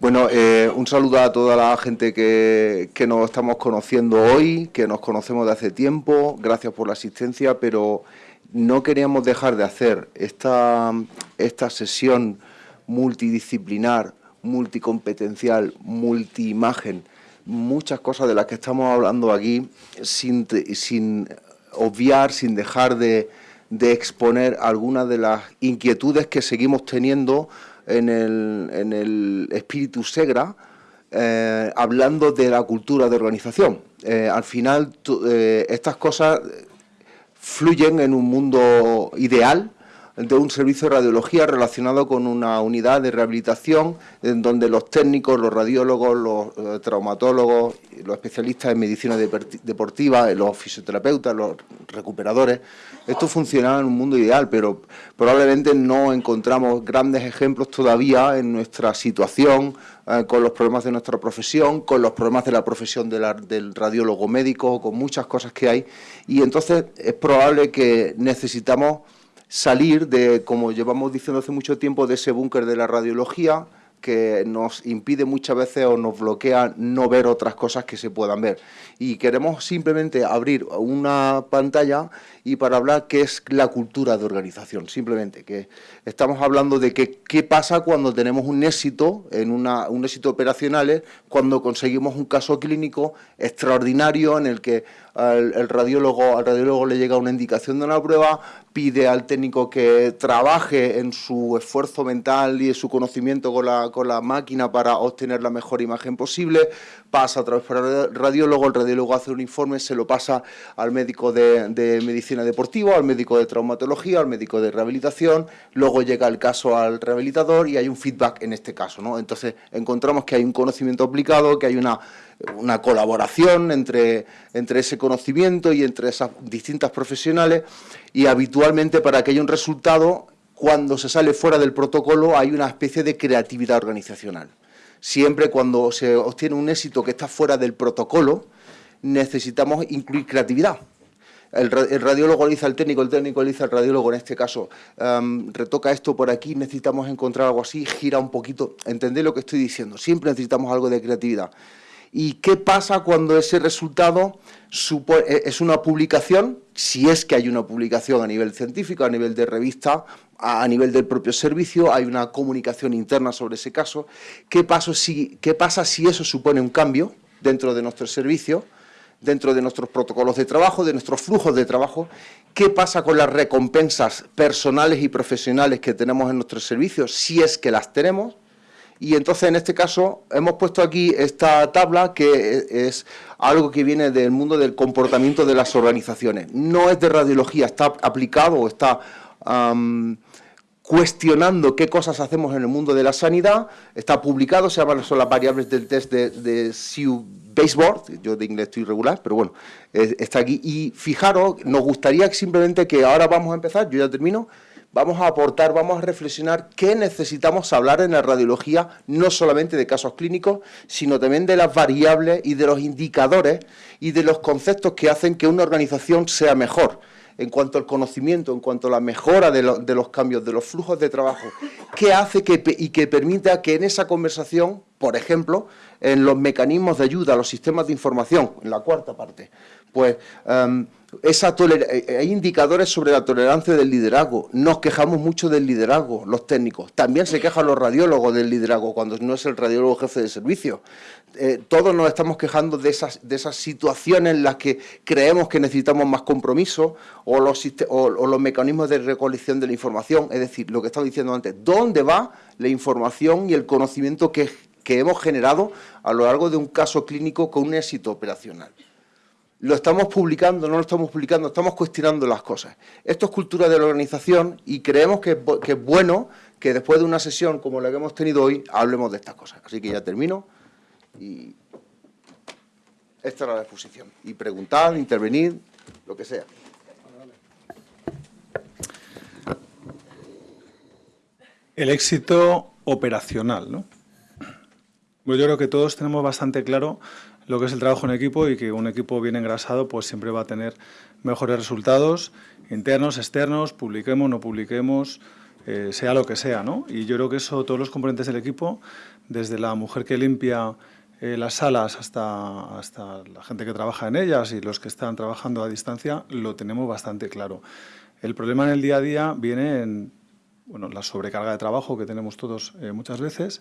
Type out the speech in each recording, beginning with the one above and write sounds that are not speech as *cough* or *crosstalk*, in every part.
Bueno, eh, un saludo a toda la gente que, que, nos estamos conociendo hoy, que nos conocemos de hace tiempo. Gracias por la asistencia, pero no queríamos dejar de hacer esta, esta sesión multidisciplinar, multicompetencial, multiimagen, muchas cosas de las que estamos hablando aquí sin, sin obviar, sin dejar de, de exponer algunas de las inquietudes que seguimos teniendo en el, en el espíritu Segra, eh, hablando de la cultura de organización. Eh, al final, eh, estas cosas fluyen en un mundo ideal de un servicio de radiología relacionado con una unidad de rehabilitación en donde los técnicos, los radiólogos, los traumatólogos, los especialistas en medicina deportiva, los fisioterapeutas, los recuperadores, esto funcionaba en un mundo ideal, pero probablemente no encontramos grandes ejemplos todavía en nuestra situación, eh, con los problemas de nuestra profesión, con los problemas de la profesión del radiólogo médico, con muchas cosas que hay, y entonces es probable que necesitamos salir de, como llevamos diciendo hace mucho tiempo, de ese búnker de la radiología, que nos impide muchas veces o nos bloquea no ver otras cosas que se puedan ver. Y queremos simplemente abrir una pantalla y para hablar qué es la cultura de organización, simplemente, que estamos hablando de que, qué pasa cuando tenemos un éxito, en una, un éxito operacional, cuando conseguimos un caso clínico extraordinario en el que el, radiólogo, al radiólogo le llega una indicación de una prueba, pide al técnico que trabaje en su esfuerzo mental y en su conocimiento con la, con la máquina para obtener la mejor imagen posible, pasa a través para radiólogo, el radiólogo hace un informe, se lo pasa al médico de, de medicina deportivo, al médico de traumatología, al médico de rehabilitación, luego llega el caso al rehabilitador y hay un feedback en este caso. ¿no? Entonces encontramos que hay un conocimiento aplicado, que hay una, una colaboración entre, entre ese conocimiento y entre esas distintas profesionales y habitualmente para que haya un resultado, cuando se sale fuera del protocolo hay una especie de creatividad organizacional. Siempre cuando se obtiene un éxito que está fuera del protocolo, necesitamos incluir creatividad el, radiólogo le dice al técnico, el técnico le dice al radiólogo, en este caso, retoca esto por aquí, necesitamos encontrar algo así, gira un poquito, entendé lo que estoy diciendo, siempre necesitamos algo de creatividad. ¿Y qué pasa cuando ese resultado e, es una publicación? Si es que hay una publicación a nivel científico, a nivel de revista, a nivel del propio servicio, hay una comunicación interna sobre ese caso. ¿Qué, si, qué pasa si eso supone un cambio dentro de nuestro servicio? Dentro de nuestros protocolos de trabajo, de nuestros flujos de trabajo, qué pasa con las recompensas personales y profesionales que tenemos en nuestros servicios, si es que las tenemos, y entonces en este caso hemos puesto aquí esta tabla que es algo que viene del mundo del comportamiento de las organizaciones. No es de radiología, está aplicado o está cuestionando qué cosas hacemos en el mundo de la sanidad, está publicado, se llaman son las variables del test de, de Baseboard, yo de inglés estoy regular, pero bueno, está aquí. Y fijaros, nos gustaría simplemente que ahora vamos a empezar, yo ya termino, vamos a aportar, vamos a reflexionar qué necesitamos hablar en la radiología, no solamente de casos clínicos, sino también de las variables y de los indicadores y de los conceptos que hacen que una organización sea mejor en cuanto al conocimiento, en cuanto a la mejora de, los cambios, de los flujos de trabajo, qué hace que, y que permita que en esa conversación, por ejemplo, en los mecanismos de ayuda los sistemas de información, en la cuarta parte, pues em, esa eh, eh, hay indicadores sobre la tolerancia del liderazgo. Nos quejamos mucho del liderazgo, los técnicos. También se quejan los radiólogos del liderazgo, cuando no es el radiólogo jefe de servicio. Eh, todos nos estamos quejando de esas, de esas situaciones en las que creemos que necesitamos más compromiso o los, o los mecanismos de recolección de la información. Es decir, lo que estaba diciendo antes, ¿dónde va la información y el conocimiento que, que hemos generado a lo largo de un caso clínico con un éxito operacional. Lo estamos publicando, no lo estamos publicando, estamos cuestionando las cosas. Esto es cultura de la organización y creemos que, es bueno que después de una sesión como la que hemos tenido hoy, hablemos de estas cosas. Así que ya termino y esta era la exposición. Y preguntar, intervenir, lo que sea. El éxito operacional, ¿no? Pues yo creo que todos tenemos bastante claro lo que es el trabajo en equipo y que un equipo bien engrasado pues siempre va a tener mejores resultados internos, externos, publiquemos, no publiquemos, eh, sea lo que sea, ¿no? Y yo creo que eso, todos los componentes del equipo, desde la mujer que limpia eh, las salas hasta, hasta la gente que trabaja en ellas y los que están trabajando a distancia, lo tenemos bastante claro. El problema en el día a día viene en bueno, la sobrecarga de trabajo que tenemos todos eh, muchas veces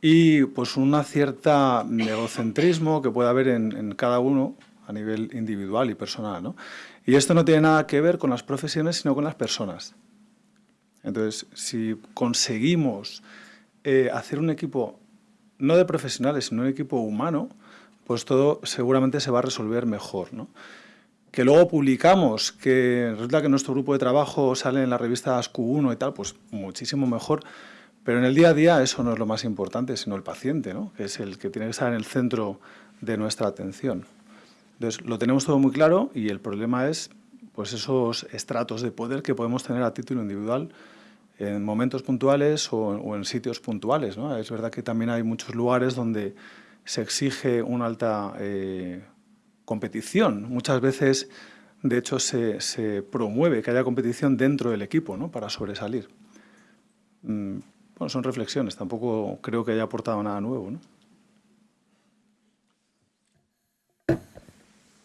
y pues una cierta egocentrismo que puede haber en, en, cada uno a nivel individual y personal. ¿no? Y esto no tiene nada que ver con las profesiones, sino con las personas. Entonces, si conseguimos eh, hacer un equipo, no de profesionales, sino un equipo humano, pues todo seguramente se va a resolver mejor. ¿no? Que luego publicamos, que resulta que nuestro grupo de trabajo sale en las revistas Q1 y tal, pues muchísimo mejor. Pero en el día a día eso no es lo más importante, sino el paciente, ¿no? que es el que tiene que estar en el centro de nuestra atención. Entonces, lo tenemos todo muy claro y el problema es pues esos estratos de poder que podemos tener a título individual en momentos puntuales o, en sitios puntuales. ¿no? Es verdad que también hay muchos lugares donde se exige una alta eh, competición. Muchas veces, de hecho, se, se, promueve que haya competición dentro del equipo ¿no? para sobresalir. Mm, bueno, son reflexiones, tampoco creo que haya aportado nada nuevo. ¿no?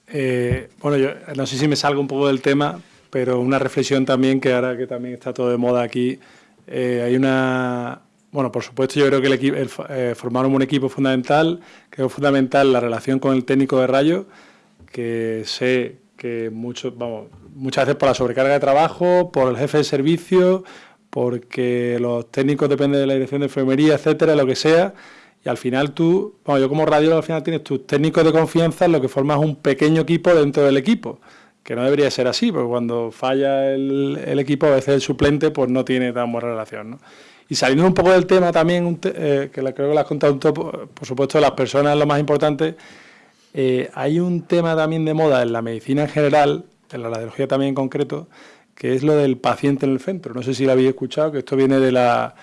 Eh, bueno, yo no sé si me salgo un poco del tema, pero una reflexión también que ahora que también está todo de moda aquí, eh, hay una... Bueno, por supuesto yo creo que el, eh, formar un equipo fundamental, creo fundamental la relación con el técnico de rayo, que sé que vamos, muchas veces por la sobrecarga de trabajo, por el jefe de servicio, porque los técnicos dependen de la dirección de enfermería, etcétera, lo que sea, y al final tú, bueno, yo como radio al final tienes tus técnicos de confianza, en lo que formas un pequeño equipo dentro del equipo que no debería ser así, porque cuando falla el, equipo, a veces el suplente pues no tiene tan buena relación. ¿no? Y saliendo un poco del tema también, eh, que creo que lo has contado un poco, por supuesto, las personas es lo más importante, eh, hay un tema también de moda en la medicina en general, en la radiología también en concreto, que es lo del paciente en el centro. No sé si lo habéis escuchado, que esto viene de, la,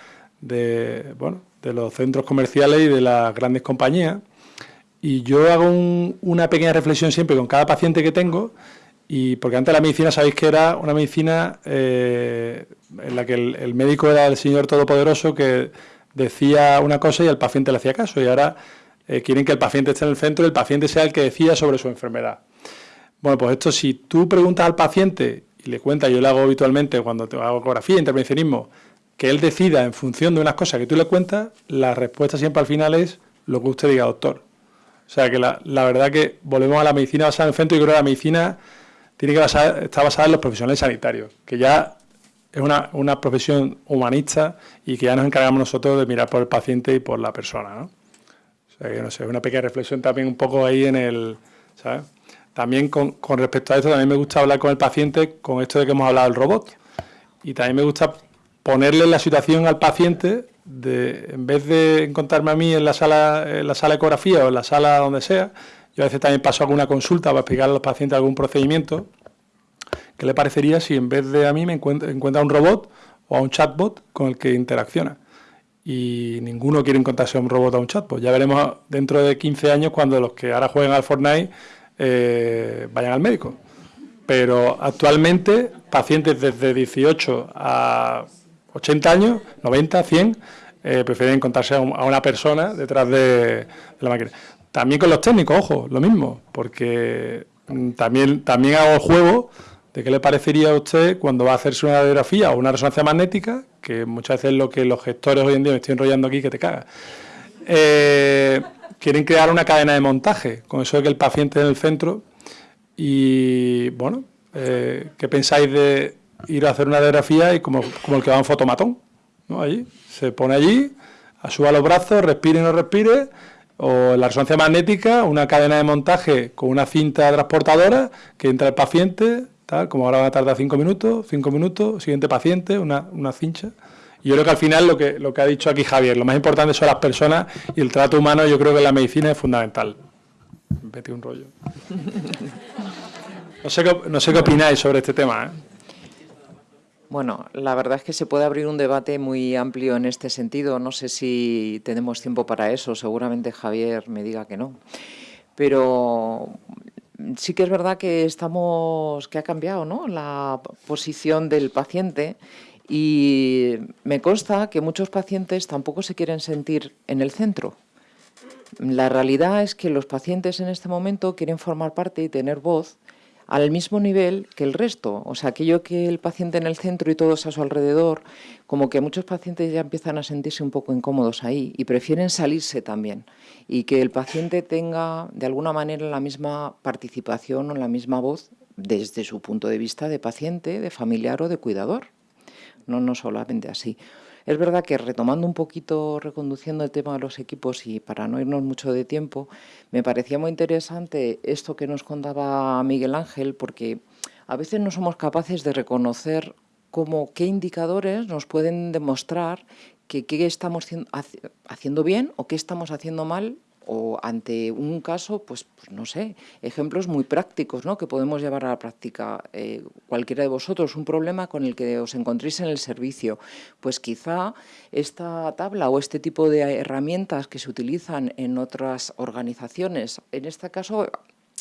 de, bueno, de los centros comerciales y de las grandes compañías. Y yo hago una pequeña reflexión siempre con cada paciente que tengo, y porque antes la medicina, sabéis que era una medicina eh, en la que el, médico era el Señor Todopoderoso que decía una cosa y el paciente le hacía caso. Y ahora eh, quieren que el paciente esté en el centro y el paciente sea el que decida sobre su enfermedad. Bueno, pues esto, si tú preguntas al paciente y le cuentas, yo lo hago habitualmente cuando te hago ecografía, intervencionismo, que él decida en función de unas cosas que tú le cuentas, la respuesta siempre al final es lo que usted diga, doctor. O sea que la, la verdad que volvemos a la medicina basada en centro y creo que la medicina tiene que basar, estar basada en los profesionales sanitarios, que ya es una, una, profesión humanista y que ya nos encargamos nosotros de mirar por el paciente y por la persona, ¿no? O sea, que no sé, una pequeña reflexión también un poco ahí en el, ¿sabes? También con, respecto a esto, también me gusta hablar con el paciente con esto de que hemos hablado del robot. Y también me gusta ponerle la situación al paciente de, en vez de encontrarme a mí en la sala, en la sala ecografía o en la sala donde sea, yo a veces también paso alguna consulta para explicar a los pacientes algún procedimiento. ¿Qué le parecería si en vez de a mí me encuentra, encuentra un robot o a un chatbot con el que interacciona? Y ninguno quiere encontrarse a un robot o a un chatbot. Ya veremos dentro de 15 años cuando los que ahora jueguen al Fortnite eh, vayan al médico. Pero actualmente, pacientes desde 18 a 80 años, 90, 100, eh, prefieren encontrarse a, una persona detrás de la máquina. También con los técnicos, ojo, lo mismo, porque mm, también, también hago el juego de qué le parecería a usted cuando va a hacerse una radiografía o una resonancia magnética, que muchas veces es lo que los gestores hoy en día me estoy enrollando aquí que te caga. Eh, quieren crear una cadena de montaje, con eso de que el paciente en el centro. Y bueno, eh, ¿qué pensáis de ir a hacer una radiografía y como, como el que va en fotomatón? ¿no? Allí, se pone allí, suba los brazos, respire y no respire, o la resonancia magnética, una cadena de montaje con una cinta transportadora que entra el paciente, tal, como ahora va a tardar cinco minutos, cinco minutos, siguiente paciente, una, una cincha. Yo creo que al final lo que, ha dicho aquí Javier, lo más importante son las personas y el trato humano, yo creo que la medicina es fundamental. Vete un rollo. No sé, qué, no sé qué opináis sobre este tema. ¿eh? Bueno, la verdad es que se puede abrir un debate muy amplio en este sentido. No sé si tenemos tiempo para eso. Seguramente Javier me diga que no. Pero sí que es verdad que estamos que ha cambiado, ¿no? La posición del paciente Y me consta que muchos pacientes tampoco se quieren sentir en el centro. La realidad es que los pacientes en este momento quieren formar parte y tener voz al mismo nivel que el resto. O sea, aquello que el paciente en el centro y todos a su alrededor, como que muchos pacientes ya empiezan a sentirse un poco incómodos ahí y prefieren salirse también. Y que el paciente tenga de alguna manera la misma participación o la misma voz desde su punto de vista de paciente, de familiar o de cuidador. No, no solamente así. Es verdad que retomando un poquito, reconduciendo el tema de los equipos y para no irnos mucho de tiempo, me parecía muy interesante esto que nos contaba Miguel Ángel, porque a veces no somos capaces de reconocer cómo, qué indicadores nos pueden demostrar que qué estamos haciendo bien o qué estamos haciendo mal o ante un caso, pues, pues, no sé, ejemplos muy prácticos ¿no? que podemos llevar a la práctica. Eh, cualquiera de vosotros, un problema con el que os encontréis en el servicio, pues quizá esta tabla o este tipo de herramientas que se utilizan en otras organizaciones, en este caso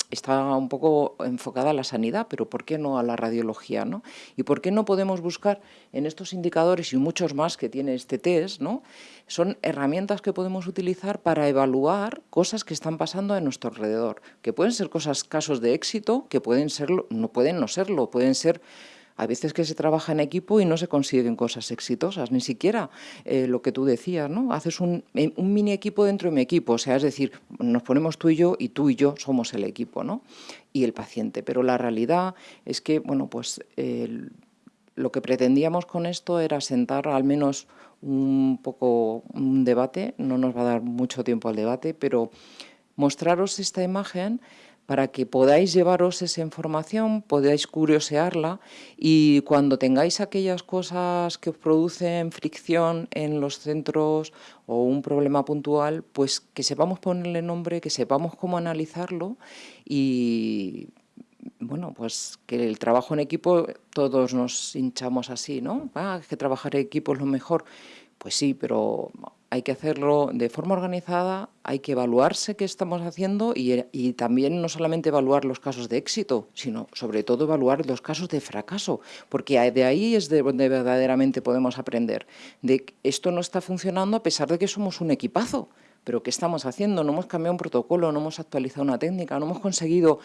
está un poco enfocada a la sanidad, pero ¿por qué no a la radiología? ¿no? ¿Y por qué no podemos buscar en estos indicadores y muchos más que tiene este test, ¿no? son herramientas que podemos utilizar para evaluar cosas que están pasando a nuestro alrededor, que pueden ser cosas, casos de éxito, que pueden serlo, no pueden no serlo, pueden ser a veces que se trabaja en equipo y no se consiguen cosas exitosas, ni siquiera eh, lo que tú decías, ¿no? Haces un, un, mini equipo dentro de mi equipo, o sea, es decir, nos ponemos tú y yo y tú y yo somos el equipo, ¿no? Y el paciente. Pero la realidad es que, bueno, pues lo que pretendíamos con esto era sentar al menos un poco un debate, no nos va a dar mucho tiempo al debate, pero mostraros esta imagen para que podáis llevaros esa información, podáis curiosearla y cuando tengáis aquellas cosas que os producen fricción en los centros o un problema puntual, pues que sepamos ponerle nombre, que sepamos cómo analizarlo y bueno, pues que el trabajo en equipo todos nos hinchamos así, ¿no? Ah, que trabajar en equipo es lo mejor. Pues sí, pero hay que hacerlo de forma organizada, hay que evaluarse qué estamos haciendo y, también no solamente evaluar los casos de éxito, sino sobre todo evaluar los casos de fracaso, porque de ahí es de donde verdaderamente podemos aprender, de esto no está funcionando a pesar de que somos un equipazo, pero ¿qué estamos haciendo? No hemos cambiado un protocolo, no hemos actualizado una técnica, no hemos conseguido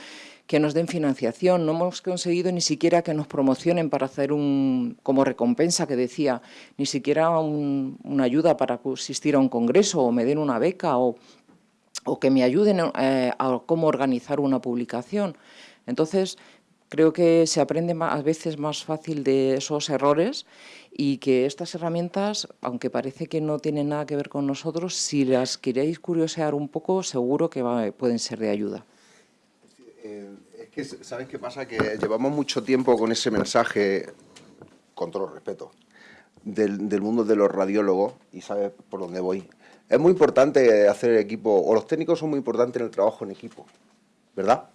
que nos den financiación, no hemos conseguido ni siquiera que nos promocionen para hacer un, como recompensa que decía, ni siquiera una ayuda para asistir a un congreso o me den una beca o, o que me ayuden eh, a cómo organizar una publicación. Entonces, creo que se aprende a veces más fácil de esos errores y que estas herramientas, aunque parece que no tienen nada que ver con nosotros, si las queréis curiosear un poco, seguro que pueden ser de ayuda. Eh, es que, ¿sabes qué pasa? Que llevamos mucho tiempo con ese mensaje, con todo respeto, del, del mundo de los radiólogos, y sabes por dónde voy. Es muy importante hacer equipo, o los técnicos son muy importantes en el trabajo en equipo, ¿verdad?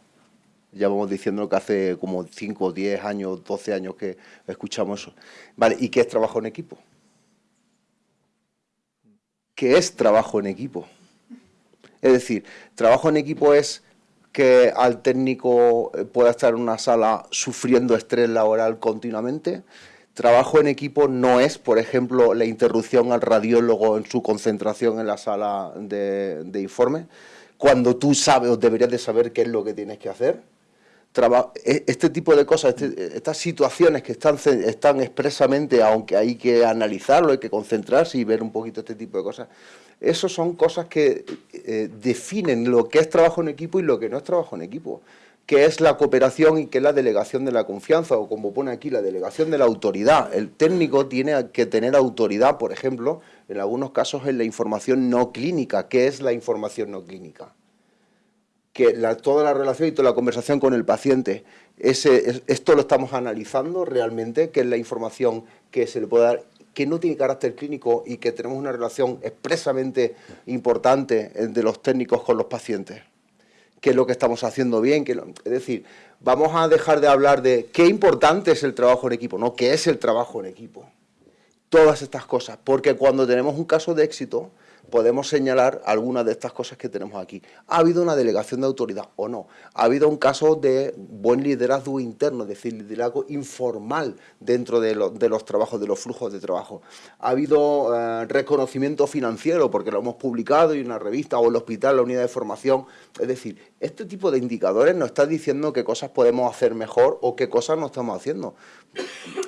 Ya vamos diciendo que hace como 5, 10 años, 12 años que escuchamos eso. Vale, ¿y qué es trabajo en equipo? ¿Qué es trabajo en equipo? Es decir, trabajo en equipo es que al técnico eh, pueda estar en una sala sufriendo estrés laboral continuamente. Trabajo en equipo no es, por ejemplo, la interrupción al radiólogo en su concentración en la sala de, de informe, cuando tú sabes o deberías de saber qué es lo que tienes que hacer este tipo de cosas, este, estas situaciones que están, están expresamente, aunque hay que analizarlo, hay que concentrarse y ver un poquito este tipo de cosas, eso son cosas que eh, definen lo que es trabajo en equipo y lo que no es trabajo en equipo, que es la cooperación y que es la delegación de la confianza, o como pone aquí, la delegación de la autoridad. El técnico tiene que tener autoridad, por ejemplo, en algunos casos en la información no clínica. ¿Qué es la información no clínica? Que toda la relación y toda la conversación con el paciente, ese, esto lo estamos analizando realmente, que es la información que se le puede dar, que no tiene carácter clínico y que tenemos una relación expresamente importante de los técnicos con los pacientes. ¿Qué es lo que estamos haciendo bien? es decir, vamos a dejar de hablar de qué importante es el trabajo en equipo, no, qué es el trabajo en equipo. Todas estas cosas, porque cuando tenemos un caso de éxito, podemos señalar algunas de estas cosas que tenemos aquí. ¿Ha habido una delegación de autoridad o no? ¿Ha habido un caso de buen liderazgo interno, es decir, liderazgo informal dentro de, los trabajos, de los flujos de trabajo? ¿Ha habido eh, reconocimiento financiero porque lo hemos publicado en una revista o el hospital, la unidad de formación? Es decir, este tipo de indicadores nos está diciendo qué cosas podemos hacer mejor o qué cosas no estamos haciendo.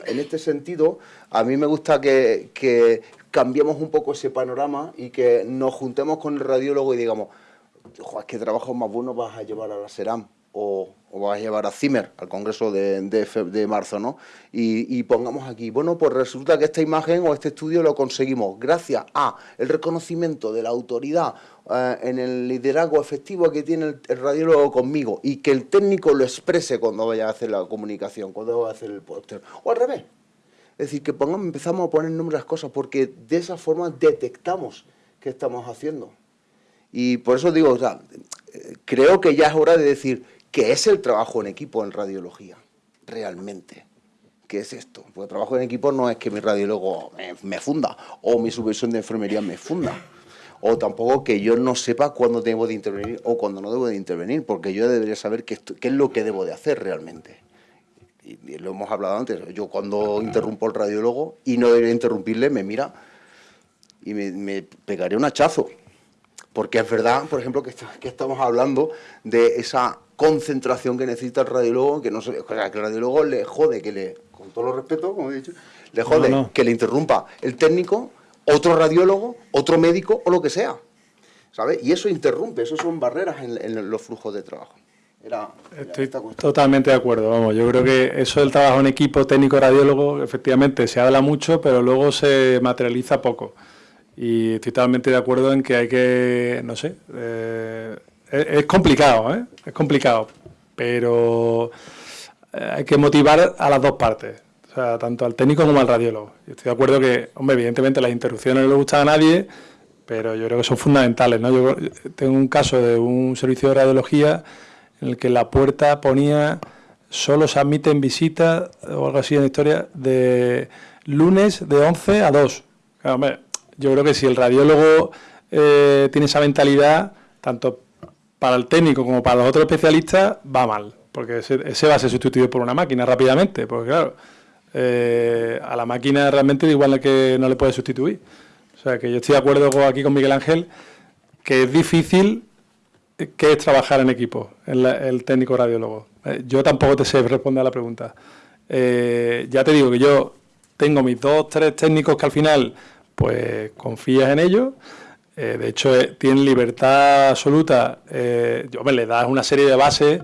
En este sentido, a mí me gusta que, cambiemos un poco ese panorama y que nos juntemos con el radiólogo y digamos, es que trabajo más bueno vas a llevar a la SERAM o, vas a llevar a Zimmer al Congreso de, de, marzo, ¿no? Y, pongamos aquí, bueno, pues resulta que esta imagen o este estudio lo conseguimos gracias a el reconocimiento de la autoridad eh, en el liderazgo efectivo que tiene el, radiólogo conmigo y que el técnico lo exprese cuando vaya a hacer la comunicación, cuando vaya a hacer el póster, o al revés, es decir, que pongamos, empezamos a poner nombre a las cosas porque de esa forma detectamos qué estamos haciendo. Y por eso digo, creo que ya es hora de decir qué es el trabajo en equipo en radiología, realmente. ¿Qué es esto? Porque trabajo en equipo no es que mi radiólogo me, funda o mi supervisión de enfermería me funda o tampoco que yo no sepa cuándo debo de intervenir o cuándo no debo de intervenir, porque yo debería saber qué es lo que debo de hacer realmente y, lo hemos hablado antes, yo cuando interrumpo al radiólogo y no debería interrumpirle, me mira y me, pegaré un hachazo. Porque es verdad, por ejemplo, que, que, estamos hablando de esa concentración que necesita el radiólogo, que no que el radiólogo le jode que le, con todo los respeto, como he dicho, le jode que le interrumpa el técnico, otro radiólogo, otro médico o lo que sea. ¿Sabes? Y eso interrumpe, eso son barreras en los flujos de trabajo. Estoy totalmente de acuerdo, vamos, yo creo que eso del trabajo en equipo técnico-radiólogo, efectivamente, se habla mucho, pero luego se materializa poco. Y estoy totalmente de acuerdo en que hay que, no sé, eh, es, complicado, ¿eh? Es complicado, pero eh, hay que motivar a las dos partes, o sea, tanto al técnico como al radiólogo. Estoy de acuerdo que, hombre, evidentemente las interrupciones no le gustan a nadie, pero yo creo que son fundamentales, ¿no? Yo tengo un caso de un servicio de radiología en el que la puerta ponía solo se admiten visitas o algo así en la historia de lunes de 11 a 2. yo creo que si el radiólogo eh, tiene esa mentalidad, tanto para el técnico como para los otros especialistas, va mal, porque ese, va a ser sustituido por una máquina rápidamente, porque claro, eh, a la máquina realmente igual que no le puede sustituir. O sea, que yo estoy de acuerdo aquí con Miguel Ángel, que es difícil ¿Qué es trabajar en equipo, el técnico radiólogo? Eh, yo tampoco te sé responder a la pregunta. Eh, ya te digo que yo tengo mis dos, tres técnicos que al final, pues confías en ellos. Eh, de hecho, tienen libertad absoluta. yo me le das una serie de bases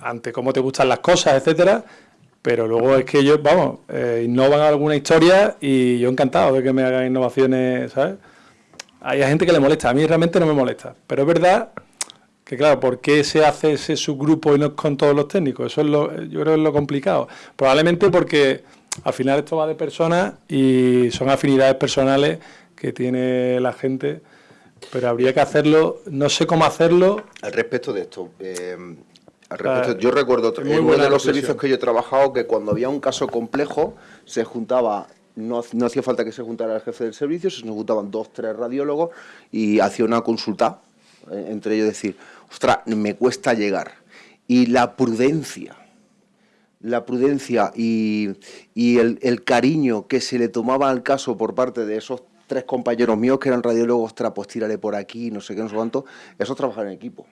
ante cómo te gustan las cosas, etcétera. Pero luego es que ellos, vamos, innovan alguna historia y yo encantado de que me hagan innovaciones, ¿sabes? Hay gente que le molesta, a mí realmente no me molesta, pero es verdad que claro, ¿por qué se hace ese subgrupo y no con todos los técnicos? Eso es lo, yo creo que es lo complicado. Probablemente porque al final esto va de personas y son afinidades personales que tiene la gente, pero habría que hacerlo, no sé cómo hacerlo. Al respecto de esto, eh, yo recuerdo en uno de los servicios que yo he trabajado que cuando había un caso complejo se juntaba no, hacía falta que se juntara el jefe del servicio, se juntaban dos, tres radiólogos y hacía una consulta eh, entre ellos decir, ostras, me cuesta llegar. Y la prudencia, la prudencia y, el, cariño que se le tomaba al caso por parte de esos tres compañeros míos que eran radiólogos, ostras, pues tírale por aquí, no sé qué, no sé cuánto, eso es trabajar en equipo.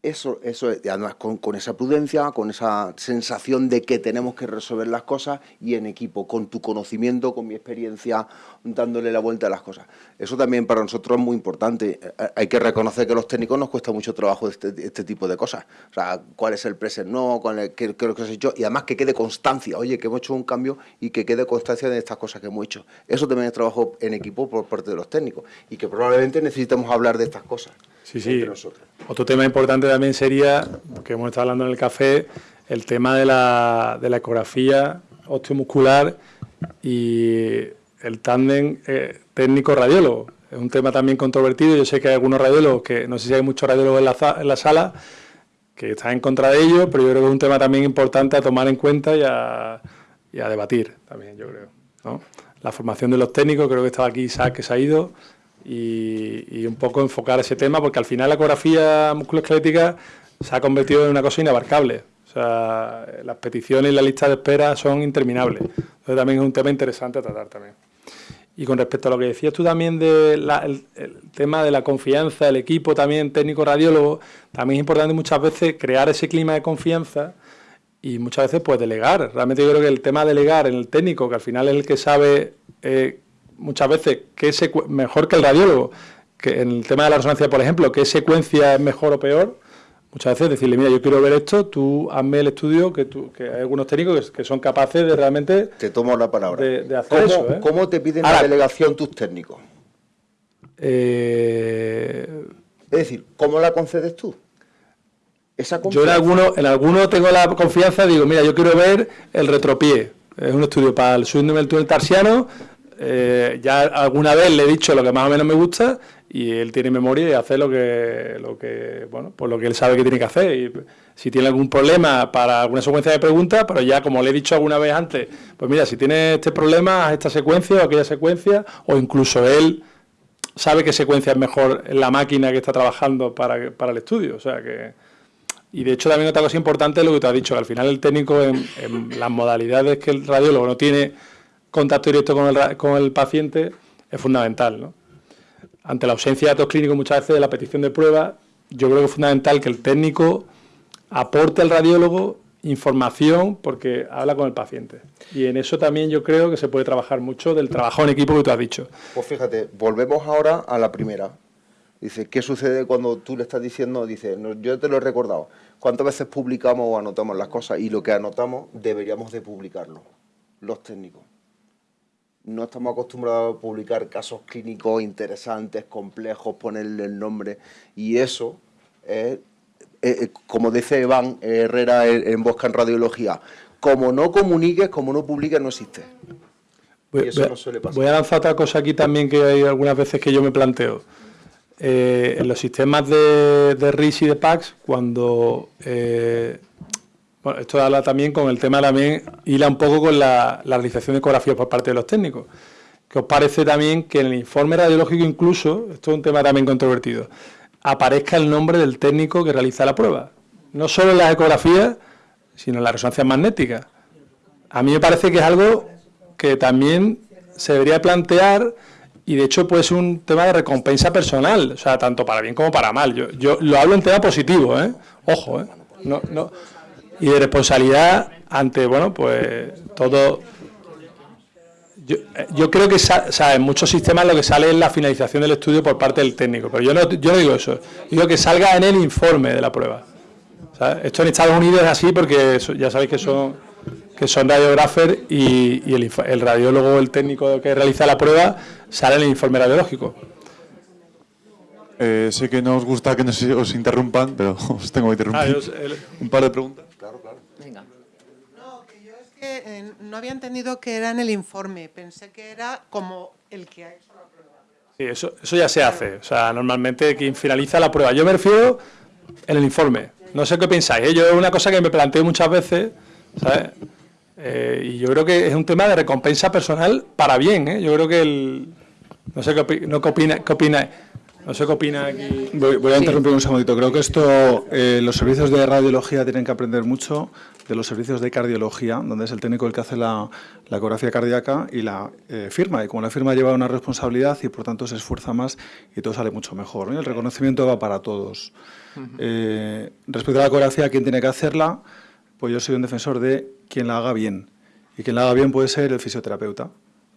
Eso, eso además con, esa prudencia, con esa sensación de que tenemos que resolver las cosas y en equipo, con tu conocimiento, con mi experiencia, dándole la vuelta a las cosas. Eso también para nosotros es muy importante. Eh, hay que reconocer que a los técnicos nos cuesta mucho trabajo este, este tipo de cosas. O sea, cuál es el present no, cuál es, qué, lo que has hecho y además que quede constancia. Oye, que hemos hecho un cambio y que quede constancia de estas cosas que hemos hecho. Eso también es trabajo en equipo por parte de los técnicos y que probablemente necesitemos hablar de estas cosas. Sí, sí. Otro tema importante también sería, que hemos estado hablando en el café, el tema de la, de la ecografía osteomuscular y el tándem eh, técnico-radiólogo. Es un tema también controvertido. Yo sé que hay algunos radiólogos, que no sé si hay muchos radiólogos en la, en la sala, que están en contra de ello, pero yo creo que es un tema también importante a tomar en cuenta y a, y a debatir también, yo creo. ¿no? la formación de los técnicos, creo que estaba aquí Isaac que se ha ido, y, un poco enfocar ese tema, porque al final la ecografía musculoesquelética se ha convertido en una cosa inabarcable. O sea, las peticiones y la lista de espera son interminables. Entonces también es un tema interesante a tratar también. Y con respecto a lo que decías tú también del tema de la confianza, del equipo también técnico radiólogo, también es importante muchas veces crear ese clima de confianza y muchas veces pues delegar. Realmente yo creo que el tema de delegar en el técnico, que al final es el que sabe eh, muchas veces qué mejor que el radiólogo, que en el tema de la resonancia, por ejemplo, qué secuencia es mejor o peor, muchas veces decirle, mira, yo quiero ver esto, tú hazme el estudio, que, tú, que hay algunos técnicos que, son capaces de realmente... Te tomo la palabra. De, hacer ¿Cómo, eso, ¿eh? ¿Cómo te piden la delegación tus técnicos? Eh, es decir, ¿cómo la concedes tú? Esa yo en alguno, en alguno tengo la confianza, digo, mira, yo quiero ver el retropié. Es un estudio para el subnivel túnel tarsiano, eh, ya alguna vez le he dicho lo que más o menos me gusta y él tiene memoria y hace lo que, lo que, bueno, pues lo que él sabe que tiene que hacer. Y si tiene algún problema para alguna secuencia de preguntas, pero ya como le he dicho alguna vez antes, pues mira, si tiene este problema, esta secuencia o aquella secuencia, o incluso él sabe qué secuencia es mejor en la máquina que está trabajando para, para el estudio. O sea que. Y de hecho también otra cosa importante es lo que te has dicho, que al final el técnico en, en las modalidades que el radiólogo no tiene contacto directo con el, con el paciente es fundamental. ¿no? Ante la ausencia de datos clínicos muchas veces de la petición de pruebas, yo creo que es fundamental que el técnico aporte al radiólogo información porque habla con el paciente. Y en eso también yo creo que se puede trabajar mucho del trabajo en equipo que tú has dicho. Pues fíjate, volvemos ahora a la primera. Dice, ¿qué sucede cuando tú le estás diciendo? Dice, yo te lo he recordado. ¿Cuántas veces publicamos o anotamos las cosas? Y lo que anotamos deberíamos de publicarlo, los técnicos no estamos acostumbrados a publicar casos clínicos interesantes, complejos, ponerle el nombre, y eso es, como dice Iván Herrera en Bosca en Radiología, como no comuniques, como no publiques, no existe. Voy, eso no suele pasar. voy a lanzar otra cosa aquí también que hay algunas veces que yo me planteo. Eh, en los sistemas de, de RIS y de PAX, cuando eh, bueno, esto habla también con el tema también, hila un poco con la, realización de ecografías por parte de los técnicos. ¿Qué os parece también que en el informe radiológico incluso, esto es un tema también controvertido, aparezca el nombre del técnico que realiza la prueba? No solo en las ecografías, sino en la resonancia magnética. A mí me parece que es algo que también se debería plantear y de hecho puede ser un tema de recompensa personal, o sea, tanto para bien como para mal. Yo, yo lo hablo en tema positivo, ¿eh? Ojo, ¿eh? No, no, y de responsabilidad ante, bueno, pues todo... Yo, creo que en muchos sistemas lo que sale es la finalización del estudio por parte del técnico, pero yo no, yo no digo eso, digo que salga en el informe de la prueba. Esto en Estados Unidos es así porque ya sabéis que son que son radiógrafos y, el, el, radiólogo, el técnico que realiza la prueba, sale en el informe radiológico. Eh, sé que no os gusta que nos, os interrumpan, pero *laughs* os tengo que interrumpir. Ah, Un par de preguntas. Claro, claro. Venga. No, que yo es que eh, no había entendido que era en el informe. Pensé que era como el que ha hecho la prueba. Sí, eso, eso ya se hace. O sea, normalmente quien finaliza la prueba. Yo me refiero en el informe. No sé qué pensáis. ¿eh? Yo es una cosa que me planteo muchas veces, ¿sabes? y yo creo que es un tema de recompensa personal para bien. ¿eh? Yo creo que el... No sé qué, no, qué opina, qué opina no sé qué opina aquí. Voy, a interrumpir un segundito. Creo que esto, eh, los servicios de radiología tienen que aprender mucho de los servicios de cardiología, donde es el técnico el que hace la, ecografía cardíaca y la eh, firma. Y como la firma lleva una responsabilidad y por tanto se esfuerza más y todo sale mucho mejor. El reconocimiento va para todos. Eh, respecto a la ecografía, ¿quién tiene que hacerla? Pues yo soy un defensor de quien la haga bien. Y quien la haga bien puede ser el fisioterapeuta,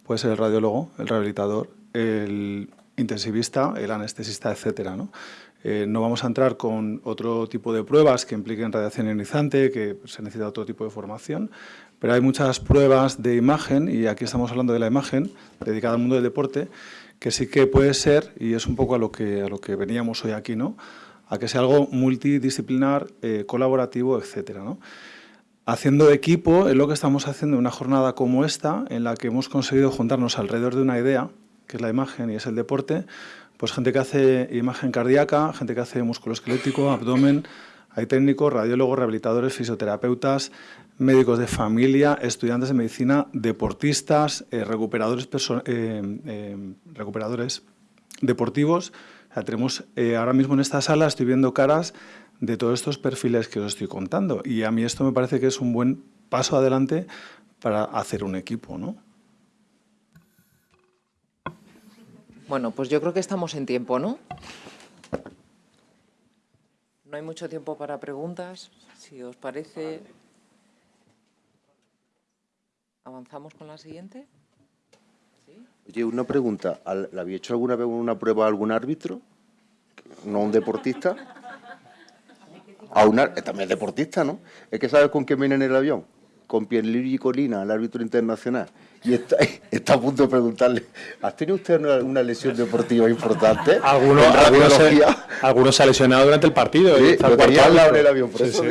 puede ser el radiólogo, el rehabilitador, el intensivista, el anestesista, etcétera. ¿no? Eh, no vamos a entrar con otro tipo de pruebas que impliquen radiación ionizante, que se necesita otro tipo de formación, pero hay muchas pruebas de imagen, y aquí estamos hablando de la imagen, dedicada al mundo del deporte, que sí que puede ser, y es un poco a lo que, a lo que veníamos hoy aquí, ¿no? a que sea algo multidisciplinar, eh, colaborativo. ¿no? Haciendo equipo es lo que estamos haciendo en una jornada como esta, en la que hemos conseguido juntarnos alrededor de una idea, que es la imagen y es el deporte, pues gente que hace imagen cardíaca, gente que hace músculo esquelético, abdomen, hay técnicos, radiólogos, rehabilitadores, fisioterapeutas, médicos de familia, estudiantes de medicina, deportistas, eh, recuperadores, eh, recuperadores deportivos. tenemos ahora mismo en esta sala, estoy viendo caras de todos estos perfiles que os estoy contando. Y a mí esto me parece que es un buen paso adelante para hacer un equipo, ¿no? Bueno, pues yo creo que estamos en tiempo, ¿no? No hay mucho tiempo para preguntas. Si os parece, avanzamos con la siguiente. Oye, una pregunta. ¿Le había hecho alguna vez una prueba a algún árbitro? ¿No un deportista? A un, también deportista, ¿no? Es que sabes con quién viene en el avión con Pierluigi Colina, el árbitro internacional, y está, *laughs* está, a punto de preguntarle, ¿has tenido usted una, lesión deportiva importante? Algunos, algunos, se, ha lesionado durante el partido. Sí, lo tenía al lado del avión, por eso.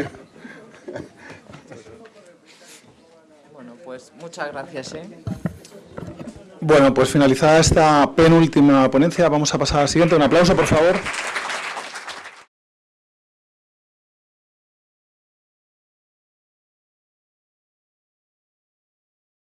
Bueno, pues muchas gracias. ¿eh? Bueno, pues finalizada esta penúltima ponencia, vamos a pasar a la siguiente. Un aplauso, por favor.